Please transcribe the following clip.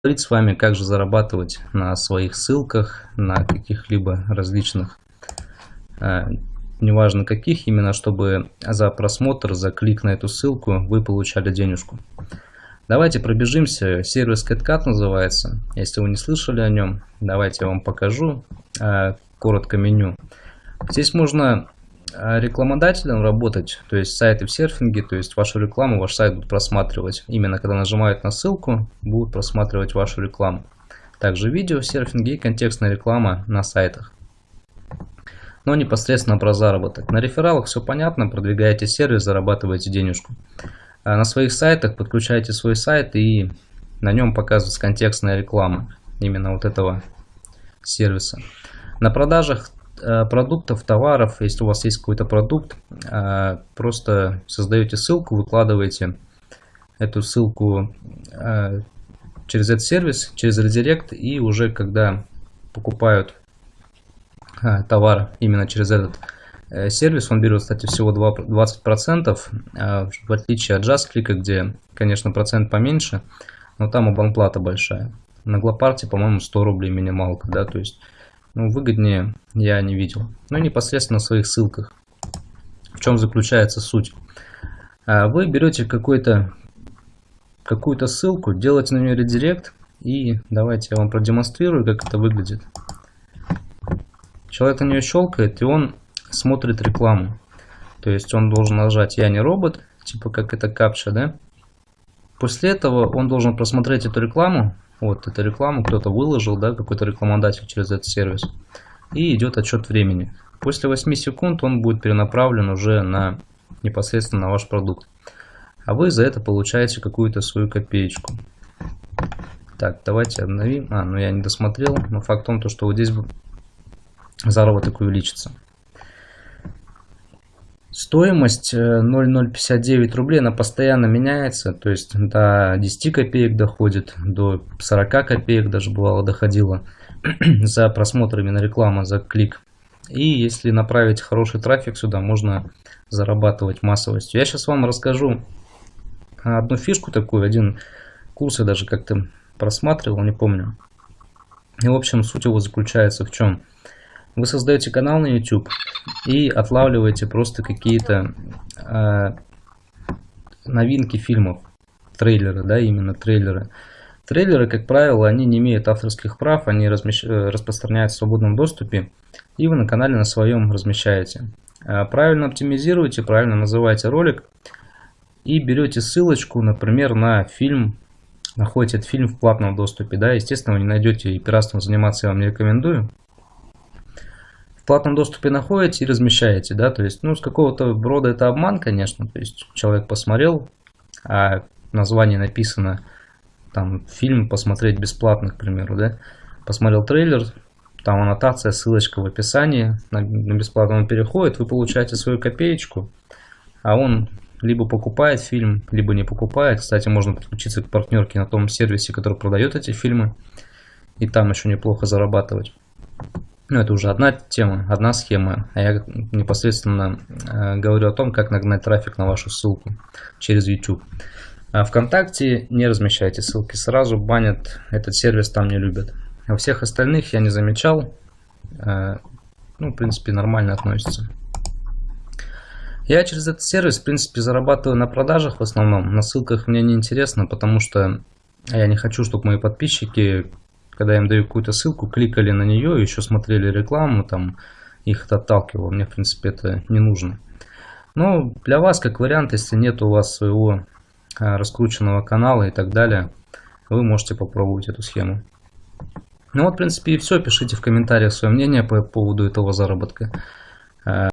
поговорить с вами, как же зарабатывать на своих ссылках, на каких-либо различных, э, неважно каких, именно чтобы за просмотр, за клик на эту ссылку вы получали денежку. Давайте пробежимся. Сервис CatCat называется. Если вы не слышали о нем, давайте я вам покажу э, коротко меню. Здесь можно рекламодателем работать, то есть сайты в серфинге, то есть вашу рекламу, ваш сайт будут просматривать. Именно когда нажимают на ссылку, будут просматривать вашу рекламу. Также видео в серфинге и контекстная реклама на сайтах. Но непосредственно про заработок. На рефералах все понятно, продвигаете сервис, зарабатываете денежку. А на своих сайтах подключаете свой сайт и на нем показывается контекстная реклама именно вот этого сервиса. На продажах э, продуктов, товаров, если у вас есть какой-то продукт, э, просто создаете ссылку, выкладываете эту ссылку э, через этот сервис, через редирект, и уже когда покупают товар именно через этот Э, сервис, он берет, кстати, всего 20%, а, в отличие от JustClick, где, конечно, процент поменьше, но там абонплата большая. На Глопарте, по-моему, 100 рублей минималка, да, то есть, ну, выгоднее я не видел. Ну, непосредственно в своих ссылках. В чем заключается суть? А, вы берете какую-то ссылку, делаете на нее редирект, и давайте я вам продемонстрирую, как это выглядит. Человек на нее щелкает, и он смотрит рекламу. То есть он должен нажать «Я не робот», типа как это капча, да? После этого он должен просмотреть эту рекламу. Вот эту рекламу кто-то выложил, да, какой-то рекламодатель через этот сервис. И идет отчет времени. После 8 секунд он будет перенаправлен уже на непосредственно на ваш продукт. А вы за это получаете какую-то свою копеечку. Так, давайте обновим. А, ну я не досмотрел. Но факт в том, что вот здесь заработок увеличится. Стоимость 0,059 э, рублей, она постоянно меняется, то есть до 10 копеек доходит, до 40 копеек даже бывало доходило за просмотр именно рекламы, за клик. И если направить хороший трафик сюда, можно зарабатывать массовостью. Я сейчас вам расскажу одну фишку такую, один курс я даже как-то просматривал, не помню. И в общем суть его заключается в чем? Вы создаете канал на YouTube и отлавливаете просто какие-то э, новинки фильмов, трейлеры, да, именно трейлеры. Трейлеры, как правило, они не имеют авторских прав, они размещ... Э, распространяют в свободном доступе, и вы на канале на своем размещаете. Э, правильно оптимизируете, правильно называете ролик, и берете ссылочку, например, на фильм, находите этот фильм в платном доступе, да, естественно, вы не найдете и пиратством заниматься я вам не рекомендую, платном доступе находите и размещаете, да, то есть, ну, с какого-то рода это обман, конечно, то есть человек посмотрел, а название написано, там, фильм посмотреть бесплатно, к примеру, да, посмотрел трейлер, там аннотация, ссылочка в описании, на, на бесплатно он переходит, вы получаете свою копеечку, а он либо покупает фильм, либо не покупает. Кстати, можно подключиться к партнерке на том сервисе, который продает эти фильмы, и там еще неплохо зарабатывать. Ну, это уже одна тема, одна схема. А я непосредственно э, говорю о том, как нагнать трафик на вашу ссылку через YouTube. А ВКонтакте не размещайте ссылки сразу, банят, этот сервис там не любят. А всех остальных я не замечал. Э, ну, в принципе, нормально относится. Я через этот сервис, в принципе, зарабатываю на продажах в основном. На ссылках мне не интересно, потому что я не хочу, чтобы мои подписчики когда я им даю какую-то ссылку, кликали на нее, еще смотрели рекламу, там их это отталкивало. Мне, в принципе, это не нужно. Но для вас, как вариант, если нет у вас своего а, раскрученного канала и так далее, вы можете попробовать эту схему. Ну вот, в принципе, и все. Пишите в комментариях свое мнение по поводу этого заработка. А,